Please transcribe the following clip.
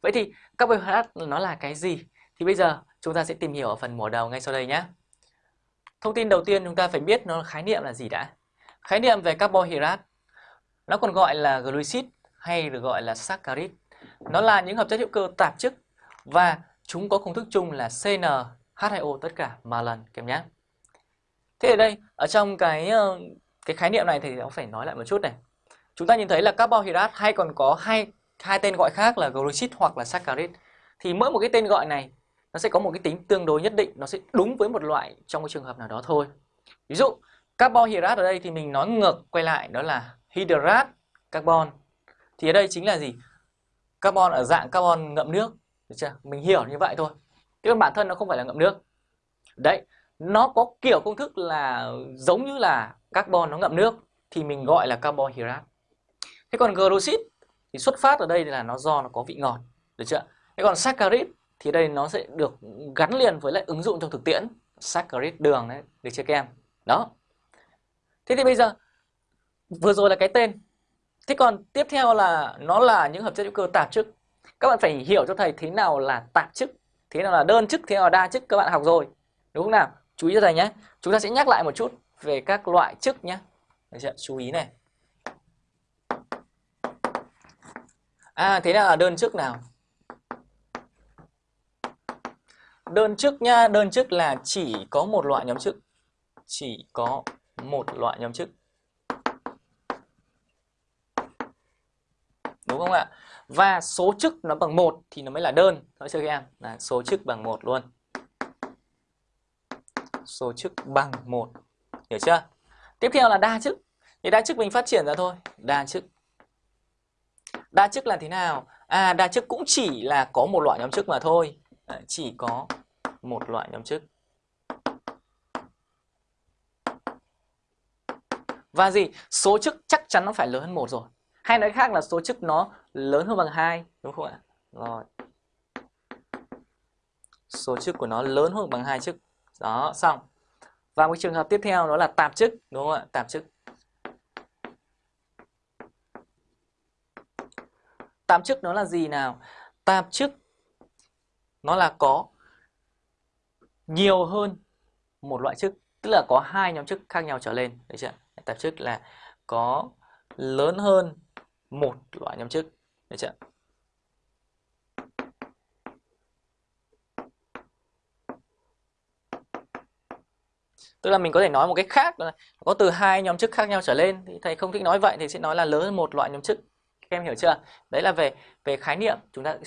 Vậy thì carbohydrate nó là cái gì? Thì bây giờ chúng ta sẽ tìm hiểu ở phần mở đầu ngay sau đây nhé. Thông tin đầu tiên chúng ta phải biết nó khái niệm là gì đã. Khái niệm về carbohydrate, nó còn gọi là glucid hay được gọi là saccharide. Nó là những hợp chất hữu cơ tạp chức và chúng có công thức chung là CnH2O tất cả mà lần kèm nhé. Thế ở đây, ở trong cái ờ, cái khái niệm này thì nó phải nói lại một chút này. Chúng ta nhìn thấy là carbohydrate hay còn có hai hai tên gọi khác là glucid hoặc là saccharide. Thì mỗi một cái tên gọi này nó sẽ có một cái tính tương đối nhất định, nó sẽ đúng với một loại trong cái trường hợp nào đó thôi. Ví dụ carbohydrate ở đây thì mình nói ngược quay lại đó là hydrat carbon. Thì ở đây chính là gì? Carbon ở dạng carbon ngậm nước, được chưa? Mình hiểu như vậy thôi. Chứ bản thân nó không phải là ngậm nước. Đấy, nó có kiểu công thức là giống như là carbon nó ngậm nước thì mình gọi là carbohydrate. Thế còn glucid thì xuất phát ở đây là nó do nó có vị ngọt, được chưa? Thế còn saccharide thì đây nó sẽ được gắn liền với lại ứng dụng trong thực tiễn saccharide đường đấy, được chưa các em? Đó. Thế thì bây giờ vừa rồi là cái tên. Thế còn tiếp theo là nó là những hợp chất hữu cơ tạp chức. Các bạn phải hiểu cho thầy thế nào là tạp chức, thế nào là đơn chức, thế nào là đa chức các bạn học rồi. Đúng không nào? Chú ý cho thầy nhé. Chúng ta sẽ nhắc lại một chút về các loại chức nhé. Chú ý này. À thế nào là đơn chức nào? Đơn chức nha, đơn chức là chỉ có một loại nhóm chức. Chỉ có một loại nhóm chức. Đúng không ạ? Và số chức nó bằng 1 thì nó mới là đơn. Nói chưa các em? Là số chức bằng 1 luôn. Số chức bằng 1. Hiểu chưa? Tiếp theo là đa chức. Thì đa chức mình phát triển ra thôi. Đa chức. Đa chức là thế nào? À đa chức cũng chỉ là có một loại nhóm chức mà thôi. à, chỉ có một loại nhóm chức. Và gì? Số chức chắc chắn nó phải lớn hơn một rồi. Hay nói khác là số chức nó lớn hơn bằng 2, đúng không ạ? Rồi. Số chức của nó lớn hơn bằng hai chức. Đó, xong. Và một trường hợp tiếp theo đó là tạp chức, đúng không ạ? Tạp chức. Tạm chức nó là gì nào? Tạm chức nó là có nhiều hơn một loại chức, tức là có hai nhóm chức khác nhau trở lên, được chưa? Tạp chức là có lớn hơn một loại nhóm chức, được chưa? Tức là mình có thể nói một cách khác là có từ hai nhóm chức khác nhau trở lên thì thầy không thích nói vậy thì sẽ nói là lớn hơn một loại nhóm chức. Các em hiểu chưa? Đấy là về về khái niệm, chúng ta